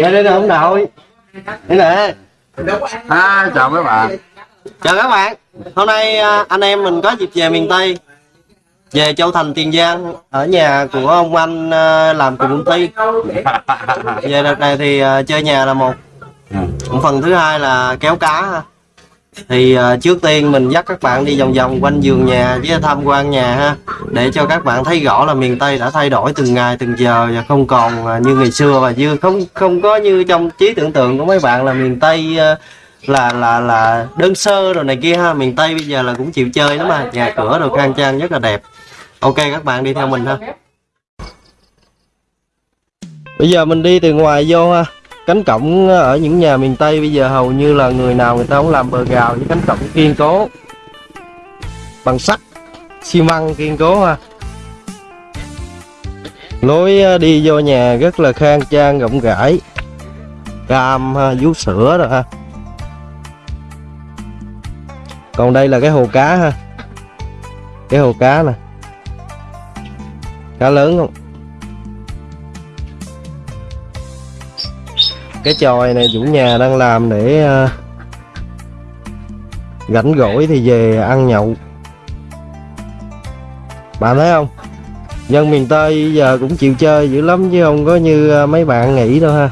đây đây nè ông nội. Đây nè À, chào mấy bạn. chào các bạn. Hôm nay à, anh em mình có dịp về miền tây về châu thành tiền giang ở nhà của ông anh à, làm cùng công ty về đợt này thì à, chơi nhà là một. Còn phần thứ hai là kéo cá thì à, trước tiên mình dắt các bạn đi vòng vòng quanh vườn nhà với tham quan nhà ha để cho các bạn thấy rõ là miền tây đã thay đổi từng ngày từng giờ và không còn à, như ngày xưa và như không không có như trong trí tưởng tượng của mấy bạn là miền tây à, là là là đơn sơ rồi này kia ha. Miền tây bây giờ là cũng chịu chơi lắm mà nhà cửa đồ khang trang rất là đẹp. Ok các bạn đi theo mình ha. Bây giờ mình đi từ ngoài vô ha cánh cổng ở những nhà miền tây bây giờ hầu như là người nào người ta cũng làm bờ gào với cánh cổng kiên cố. Bằng sắt xi măng kiên cố ha. Lối ờ, đi vô nhà rất là khang trang rộng rãi. Cam ha, vú sữa rồi ha. Còn đây là cái hồ cá ha. Cái hồ cá nè. Cá lớn không? Cái chòi này chủ nhà đang làm để uh, rảnh rỗi thì về ăn nhậu. Bạn thấy không? Dân miền tây giờ cũng chịu chơi dữ lắm chứ không có như ờ, mấy bạn nghĩ đâu ha.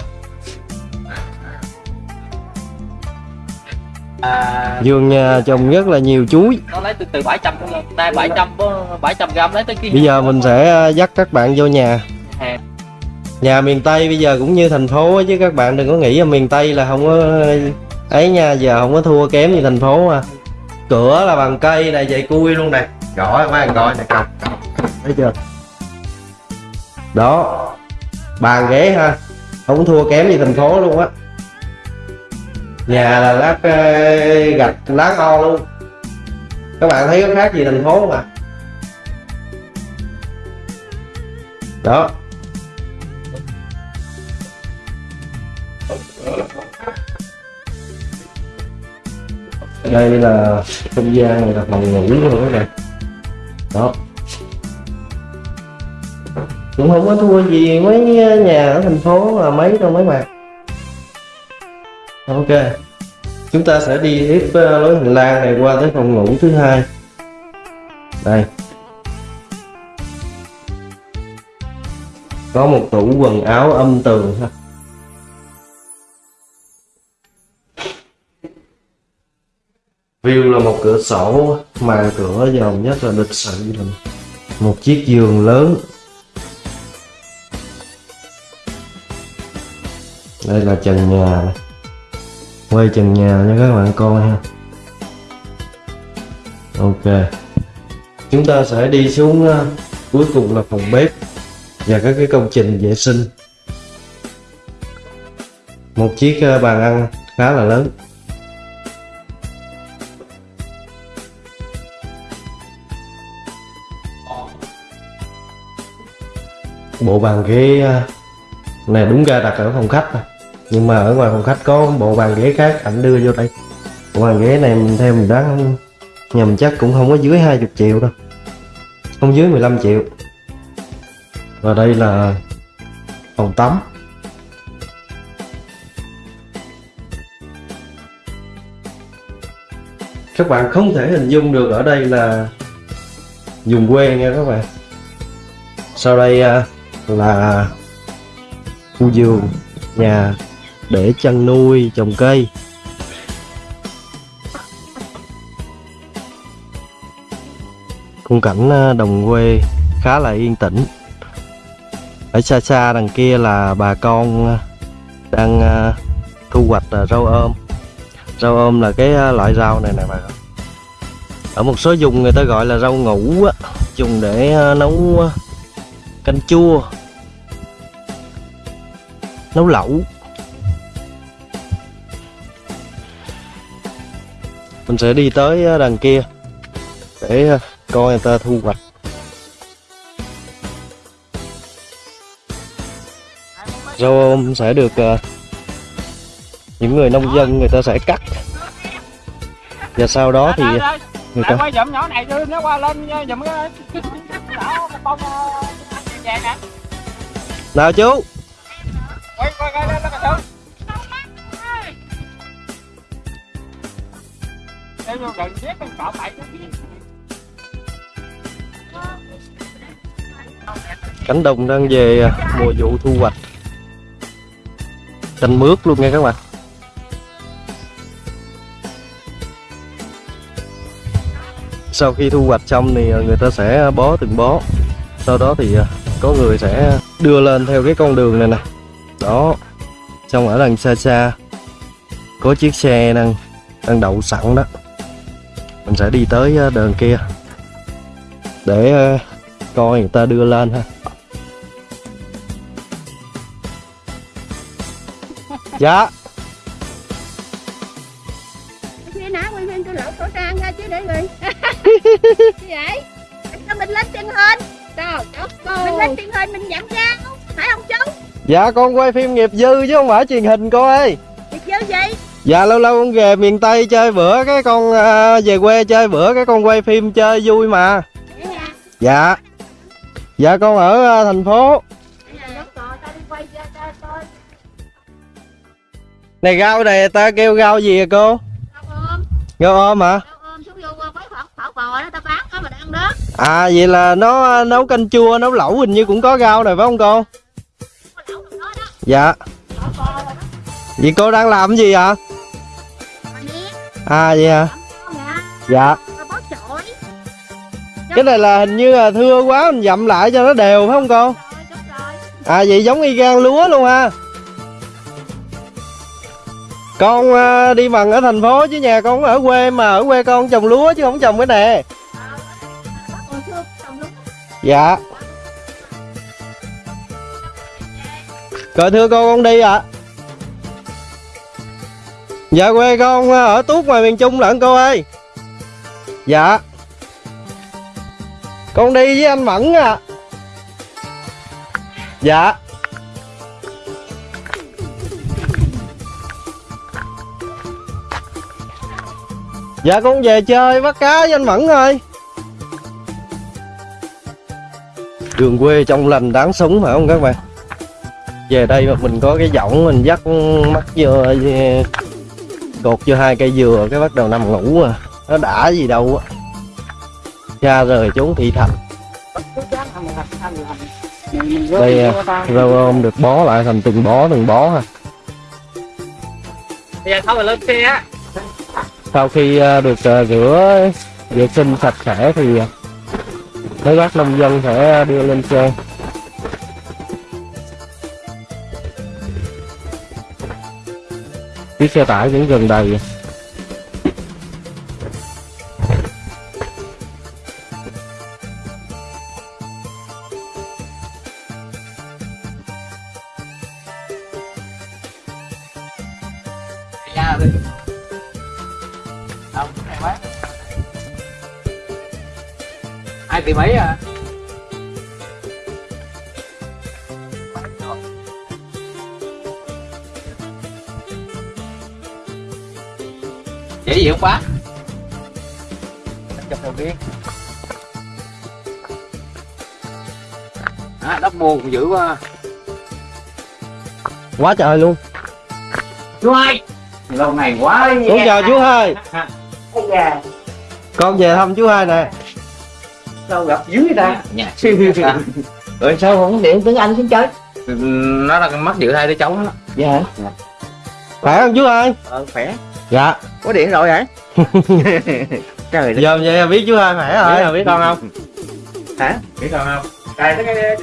À, vườn nhà trồng rất là nhiều chuối. nó lấy từ từ 700 lên đây 700 700 gram lấy tới kia. Bây giờ mình sẽ ờ, dắt các bạn vô nhà nhà miền tây bây giờ cũng như thành phố chứ các bạn đừng có nghĩ là miền tây là không có, ấy nha, giờ không có thua kém như thành phố mà. Cửa là bằng cây này dày cui luôn nè. Rõ mấy anh coi nè cọc thấy chưa? Đó, bàn ghế ha. Không thua kém như thành phố luôn á. Nhà là lát ờ, gạch lá o luôn. Các bạn thấy có khác gì thành phố mà đó. Đây là không gian này là phòng ngủ luôn các bạn. Đó. Cũng không có thua gì mấy nhà ở thành phố là mấy đâu mấy bạn. Ok. Chúng ta sẽ đi tiếp ờ, lối hành lang này qua tới phòng ngủ thứ hai. Đây. Có một tủ quần áo âm tường ha. View là một cửa sổ màn cửa dòm nhất là lịch sự là một chiếc giường lớn. Đây là trần nhà này. quay trần nhà cho các bạn coi ha. Ok. Chúng ta sẽ đi xuống uh, cuối cùng là phòng bếp và các cái công trình vệ sinh. Một chiếc uh, bàn ăn khá là lớn. Bộ bàn ghế ờ, này đúng ra đặt ở phòng khách này. nhưng mà ở ngoài phòng khách có bộ bàn ghế khác, ảnh đưa vô đây. Bộ bàn ghế này mình theo mình đoán nhầm chắc cũng không có dưới 20 triệu đâu. Không dưới 15 triệu. Và đây là phòng tắm. Các bạn không thể hình dung được ở đây là vùng quê nha các bạn. Sau đây ờ, là khu vườn nhà để chăn nuôi trồng cây. Khung cảnh ờ, đồng quê khá là yên tĩnh. Ở xa xa đằng kia là bà con ờ, đang ờ, thu hoạch rau ôm. Rau ôm là cái loại rau này nè bà. Con ở một số vùng người ta gọi là rau ngủ á, dùng để nấu canh chua nấu lẩu. Mình sẽ đi tới à, đằng kia để à, coi người ta thu hoạch. Rau ôm sẽ được ờ, những người nông dân người ta sẽ cắt. Và sau đó thì người ta quay dụm nhỏ này đưa nó qua lên dụm cái đảo bông vàng nè. Nào chú quay lên nó Em gần giết con bậy nó cánh đồng đang về mùa vụ thu hoạch. Xanh mướt luôn nha các bạn. Sau khi thu hoạch xong thì người ta sẽ bó từng bó. Sau đó thì có người sẽ đưa lên theo cái con đường này nè đó. Xong ở đằng xa xa có chiếc xe đang đang đậu sẵn đó. Mình sẽ đi tới à, đường kia để à, coi người ta đưa lên ha. Dạ. Ra vậy? Cho mình lên truyền hình trời đất mình lên truyền hình mình giảm rau phải không chú dạ con quay phim nghiệp dư chứ không phải truyền hình cô ơi. Việc dư gì? Dạ lâu lâu con về miền tây chơi bữa cái con à, về quê chơi bữa cái con quay phim chơi vui mà. Dạ. Dạ con ở à, thành phố. Này rau này ta kêu rau gì à cô? Tao ôm. Rau ôm hả? Tao ôm xuống vô mấy phở phở bò đó tao bán có mà ăn đó à vậy là nó à, nấu canh chua nấu lẩu hình như cũng có rau này phải không cô dạ. Vậy cô đang làm cái gì ạ à vậy hả? Dạ. Cái này là hình như là thưa quá, mình dặm lại cho nó đều phải không cô? À vậy giống y gan lúa luôn ha. Con à, đi bằng ở thành phố chứ nhà con ở quê mà, ở quê con trồng lúa chứ không trồng cái nè. Dạ. Rồi thưa cô, con đi ạ. Dạ quê con à, ở tuốt ngoài miền Trung lận cô ơi. Dạ. Con đi với anh Mẫn à Dạ. Dạ con về chơi bắt cá với anh Mẫn thôi Đường quê trong lành đáng sống phải không các bạn? Về đây mà mình có cái giọng mình dắt mắt vô Cột vô hai cây dừa cái bắt đầu nằm ngủ à. Nó đã gì đâu á. Cha rời trốn thị thành. Đây à, rau ôm được bó lại thành từng bó từng bó ha. Bây giờ phải lên xe á. Sau khi à, được rửa vệ sinh sạch sẽ thì mấy bác nông dân sẽ đưa lên xe chiếc xe tải cũng gần đầy Dữ quá. Quá trời luôn. Chú hai. Lâu ngày quá con chào chú hai. Con về thăm chú hai nè. Sao gặp dưới ta? Nhà Rồi sao không điện tiếng Anh xin chơi? Nó là mắt dự hai đứa cháu đó. Dạ. khỏe không chú hai? Ờ khỏe. Dạ. Có điện rồi hả? Trời giờ vậy là biết chú hai khỏe rồi. Biết, biết con không? Hả? Biết con không? Trời cái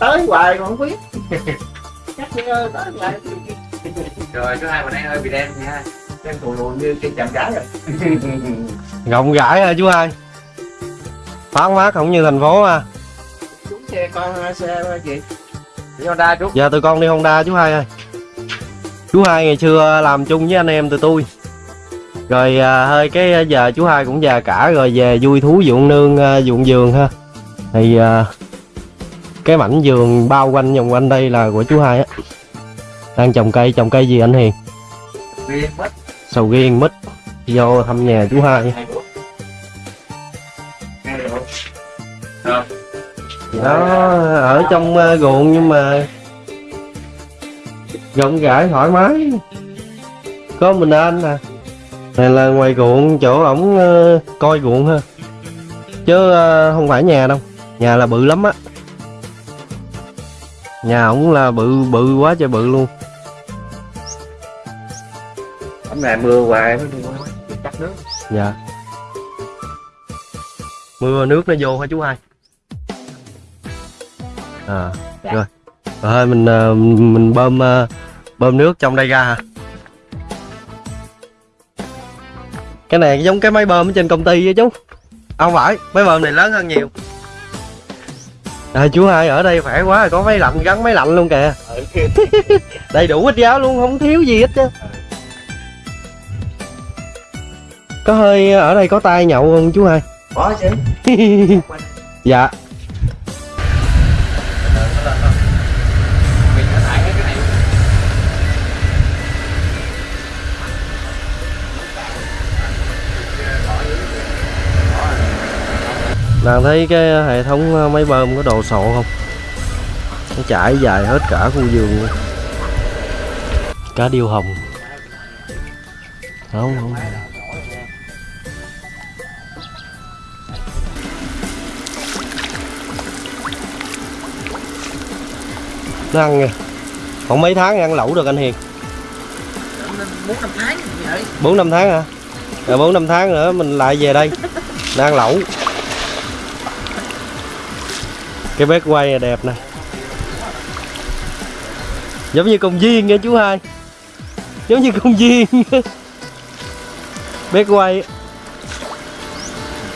tới hoài còn không biết. Chắc tới hoài. Rồi chú hai bữa nay hơi bị đen nha Đang thù lùn như cây chạm trái rồi. rộng rãi ha chú hai thoáng mát không như thành phố ha Chúng xe con xe gì? Đi Honda chú giờ tụi con đi honda chú hai ơi chú hai ngày xưa làm chung với anh em tụi tôi rồi à, hơi cái giờ chú hai cũng già cả rồi về vui thú ruộng nương à, ruộng vườn ha thì à, cái mảnh vườn bao quanh vòng quanh đây là của chú hai á. Đang trồng cây trồng cây gì anh hiền? Sầu riêng mít. Vô thăm nhà chú hai. Nó ở trong ờ, ruộng nhưng mà rộng rãi thoải mái. Có mình anh nè. Này là ngoài ruộng, chỗ ổng ờ, coi ruộng ha. Chứ ờ, không phải nhà đâu. Nhà là bự lắm á nhà ổng là bự bự quá trời bự luôn. Hôm nay mưa hoài mới đi qua. Chắc nước dạ. Mưa nước nó vô hả chú hai? À Dạ. rồi. Rồi thôi mình ờ, mình bơm ờ, bơm nước trong đây ra hả? Cái này giống cái máy bơm ở trên công ty á chú. Không phải máy bơm này lớn hơn nhiều à, chú hai ở đây khỏe quá có máy lạnh gắn máy lạnh luôn kìa. Đầy đủ hết giáo luôn không thiếu gì hết chứ. Có hơi ở đây có tay nhậu không chú hai? Có chứ. Dạ bạn thấy cái hệ thống ờ, máy bơm có đồ sộ không? Nó trải dài hết cả khu vườn luôn. Cá điêu hồng. Không không. Nó ăn kìa còn mấy tháng ăn lẩu được anh hiền? Bốn năm tháng bốn năm tháng hả? Rồi bốn năm tháng nữa mình lại về đây. Ăn lẩu cái bếp quay này đẹp nè. Giống như công viên nha chú hai. Giống như công viên. Bếp quay.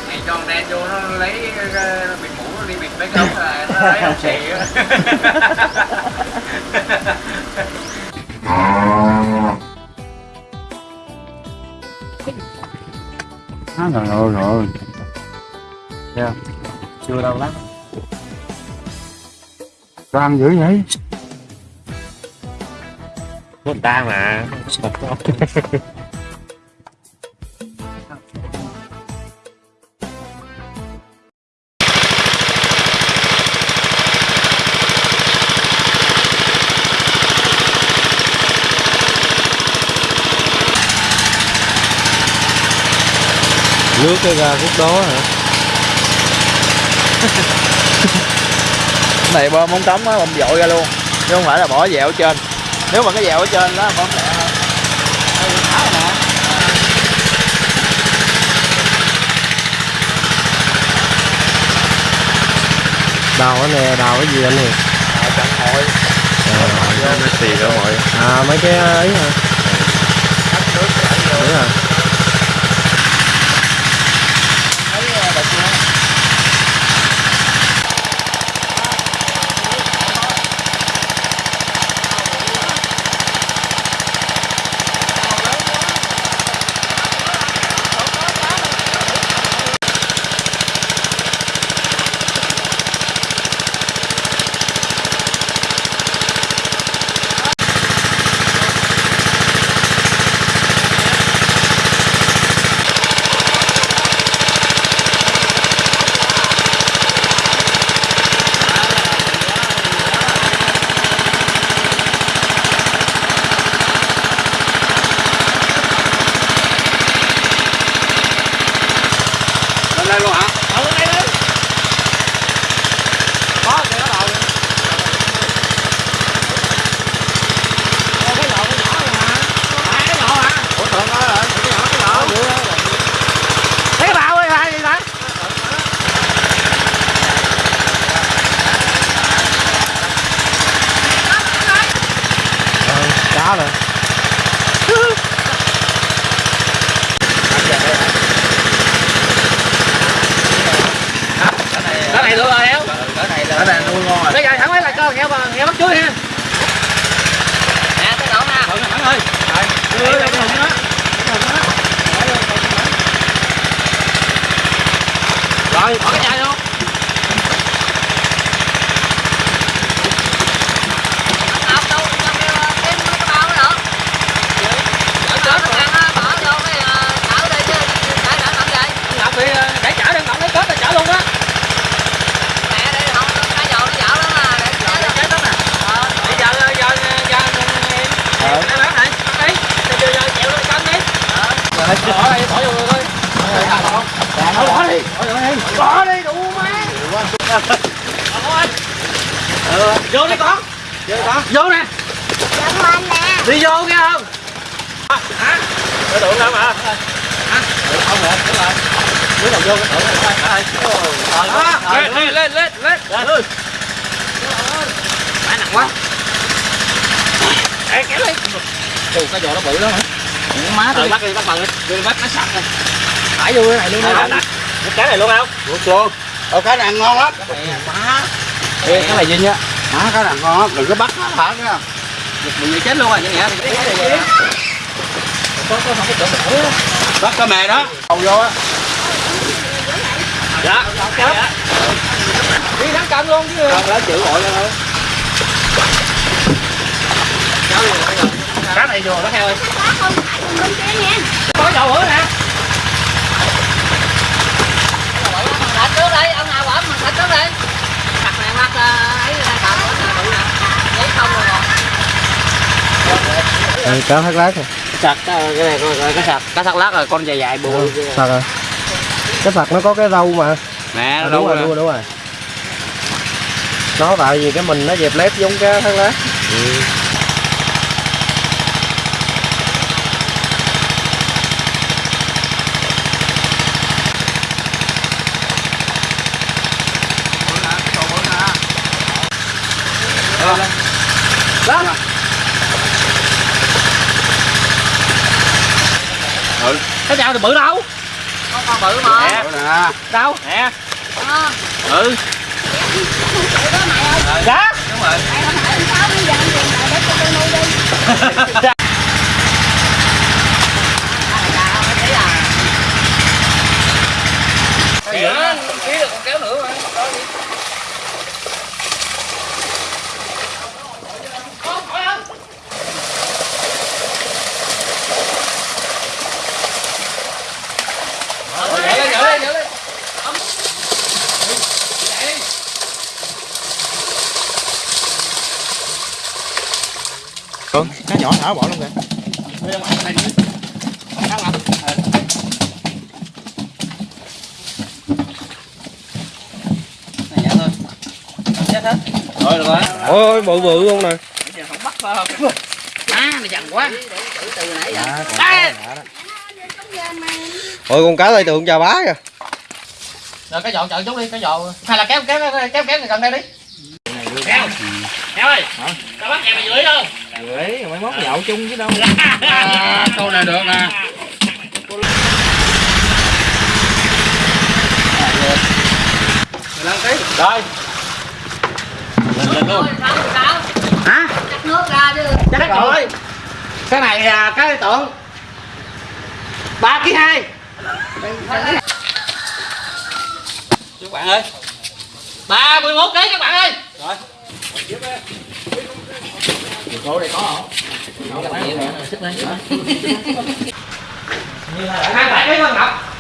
Này cho con đen vô nó lấy cái bịt mũ nó đi bịt mấy cái ống là nó lấy ống xì á rồi rồi rồi chưa đâu lắm răng dữ vậy? Người ta mà. Nước cái ra khúc đó hả này bơm ống cống á bơm dội ra luôn. Chứ không phải là bỏ dẹo ở trên. Nếu mà cái dẹo ở trên đó bơm lẹ hơn. Đào cái nè đào cái gì anh hiền À, chặn hội. À, mấy xì đó mọi à mấy cái ấy hả? Cắt nước đúng rồi thấy ờ, đục nữa lên đây luôn hả ừ lên đây đi có kìa nó đầu Ô, cái lỗ cái nhỏ luôn hả à cái lỗ hả ủa thường đó rồi cái nhỏ cái lỗ thấy cái bao ơi hai gì ta Ờ, cá nè cái này luôn rồi em cái này là cái này nuôi ngon rồi bây giờ thẳng mấy là cơ nghe bà nghe bắt chuối ha. Nè cái lỗ nè. Ừ thẳng ơi rồi đưa cái hùng đó rồi bỏ cái chai vô Ngọc thì ờ, để chở đi, Ngọc lấy kết rồi chở luôn á. Cái tấm nè. Bây giờ giờ giờ giờ bỏ đi bỏ đi đủ má vô đi con vô đi con vô nè Chồng nè đi vô nghe không hả cái tượng đâu mà hả không rồi đúng rồi đứng đầu vô cái tượng này lên lên lên lên lên lên nặng quá Ê, kéo đi Ồ, cái giò nó bự lắm hả? Má tôi bắt đi, bắt bằng đi, đi bắt nó sạch rồi. Thải vô cái này luôn nè. Cái này luôn không? Được luôn Ờ cái này ngon lắm. Má Ê, cái này gì nhá Má cái này ngon lắm. Đừng có bắt nó thả nha Mình bị chết luôn rồi, vậy nhỉ? Có, có không có chỗ bự Bắt cái mè đó. Đầu vô á. Dạ, kéo Đi thắng cân luôn chứ. Đó chữ gọi lên thôi. Đi Cá này vô, bắt heo ơi Có không? Phải cùng bên kia nha Có dầu nè trước đi ông nào bỏ mình trước đi mặt này mắt ấy cầm nó bự nè giấy không rồi cá thác lát rồi Sạc, cái này coi cái sạc, cá sạc lát rồi, con dài dài bự sạc rồi? Cái sạc nó có cái râu mà. Nè, à, đúng rồi đúng rồi đúng rồi. Nó tại vì cái mình nó dẹp lép giống cá thác lát Đó Ừ. Cái dao thì bự đâu? Con con bự mà Nè, nè đâu? Nè. Ừ. Đó mày ơi Dạ Mày không phải làm sao bây giờ anh tiền lại để cho tôi nuôi đi Cái gì đó, ký được con kéo nữa mà Dậy lên, dậy lên, dậy lên. Thả bỏ luôn kìa Rồi được rồi. ôi bự bự luôn nè À, mày dằn quá. từ nãy giờ À. ôi con cá đây tượng chà bá kìa Rồi cái dọn chọn chút đi, cái dọn. Hay là kéo kéo kéo kéo kéo gần đây đi. Kéo. Kéo ơi. Tao bắt kèo mày dưới đâu? Đấy, mấy mốt nhậu chung chứ đâu À, câu này được nè. Rồi. Lên lên luôn. Hả? cắt nước ra chứ Chắc rồi. Cái này à, cái tượng. 3 kg 2. Các bạn ơi. 31 kg các bạn ơi. Rồi. Số đây có không? Hai bảy cái con ngọc.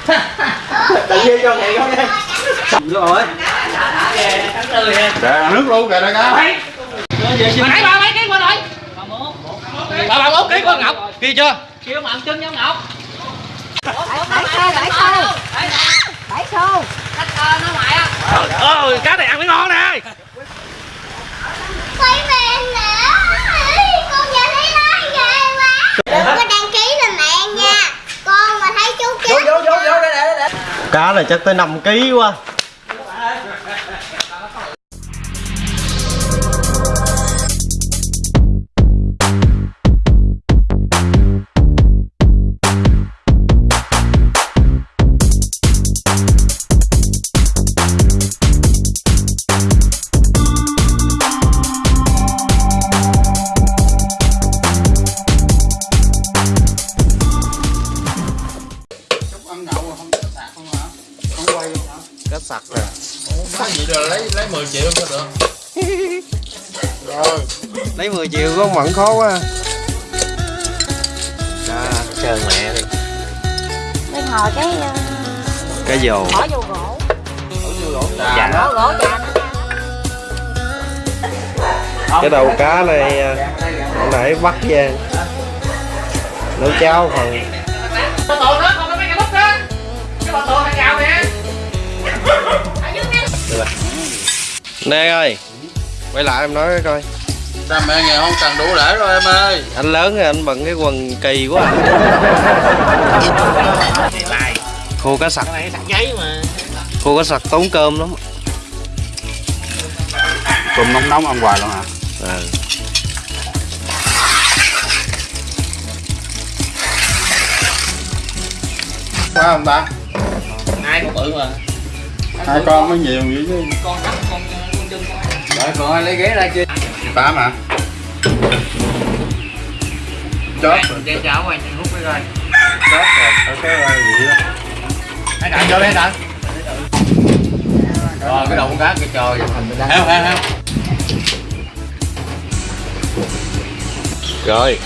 Tự nhiên cho nghỉ không nha Rồi. Tháng tư ha. Kìa nước luôn kìa đại ca Hồi nãy ba mấy ký quên rồi. Ba ba bốn ký con ngọc. Ghi chưa? Kêu mà ăn chân nhau ngọc. Bảy xô bảy xô Bảy xô cắt ờ, nó ngoài á Ôi, cá này ăn mới ngon nè. Quay về nữa Đừng có đăng ký lên mạng nha. Con mà thấy chú chết Vô vô vô đây đây đây. cá này chắc tới 5 kg quá khó quá à. đó sơn mẹ đi. Bên hồi cái ờ, cái dồ bỏ vô gỗ. Dạ. Bỏ vô gỗ trà nó cái đầu cá này ờ, hồi nãy bắt ra. Nấu cháo phần. Nè. Ơi quay lại em nói coi. Sao mẹ nghèo không cần đủ để rồi em ơi? Anh lớn thì anh bận cái quần kỳ quá à. khô cá sặc. Cái này sạc giấy mà. Khô cá sặc tốn cơm lắm. Cơm nóng nóng ăn hoài luôn hả? Ừ. Phải không ta? Ai cũng bự mà. Hai con mới nhiều vậy chứ. Con cắt con con con Đợi còn ai lấy ghế ra chưa Tám hả Chót rồi trên chảo quay hút cái rồi Chót rồi Phải cái vậy đó. Hãy đạn vô đây đạn rồi cái đầu con cá cái trò vậy heo heo heo. Rồi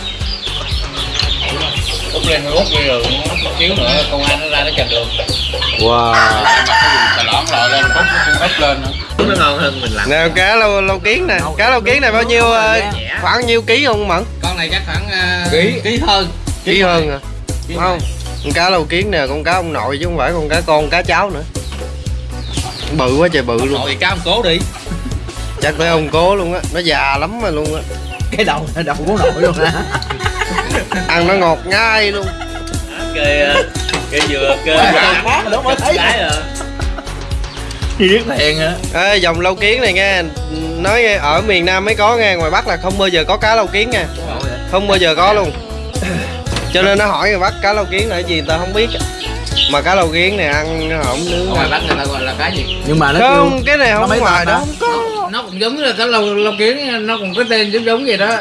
út lên út bây giờ một xíu nữa công an nó ra nó chặn đường wow. Xà lõn lò lên Hút con ếch lên nữa. Nó ngon hơn mình làm. Nè cá lâu lâu kiến nè. Cá lâu kiến này bao nhiêu ờ, khoảng nhiêu ký không mẫn? Con này chắc khoảng uh, Ký. ký hơn. Ký hơn à? Đúng không? Con cá lâu kiến nè con cá ông nội chứ không phải con cá con cá cháu nữa. Bự quá trời bự luôn. Rồi cá ông cố đi. Chắc tới ông cố luôn á. Nó già lắm mà luôn á. Cái đầu đầu của nội luôn hả ăn nó ngọt ngay luôn. Kê kê dừa kê đúng mới thấy cái rồi biết thiền hả Ê, dòng lâu kiến này nghe nói ở miền Nam mới có nghe ngoài Bắc là không bao giờ có cá lâu kiến nha không bao giờ có luôn. Cho nên nó hỏi người Bắc cá lâu kiến là cái gì người ta không biết. Mà cá lâu kiến này ăn nó không nướng ngoài bắc người ta gọi là cá gì? Nhưng mà nó kêu không cái này không mấy ngoài đó không có. Nó cũng giống như là cá lồng lồng kiến nó cũng có tên giống giống vậy đó